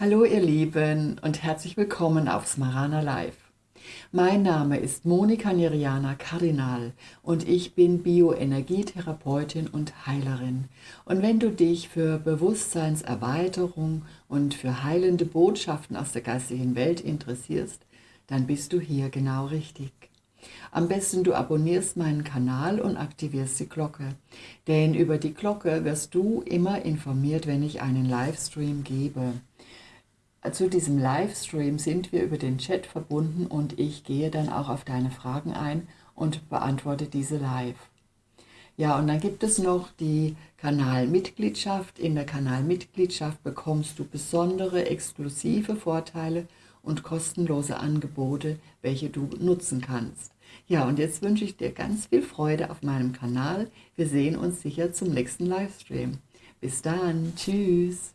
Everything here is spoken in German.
Hallo ihr Lieben und herzlich willkommen auf Smarana Live. Mein Name ist Monika Niriana Kardinal und ich bin Bioenergietherapeutin und Heilerin. Und wenn du dich für Bewusstseinserweiterung und für heilende Botschaften aus der geistigen Welt interessierst, dann bist du hier genau richtig. Am besten du abonnierst meinen Kanal und aktivierst die Glocke, denn über die Glocke wirst du immer informiert, wenn ich einen Livestream gebe zu diesem Livestream sind wir über den Chat verbunden und ich gehe dann auch auf deine Fragen ein und beantworte diese live. Ja, und dann gibt es noch die Kanalmitgliedschaft. In der Kanalmitgliedschaft bekommst du besondere, exklusive Vorteile und kostenlose Angebote, welche du nutzen kannst. Ja, und jetzt wünsche ich dir ganz viel Freude auf meinem Kanal. Wir sehen uns sicher zum nächsten Livestream. Bis dann. Tschüss.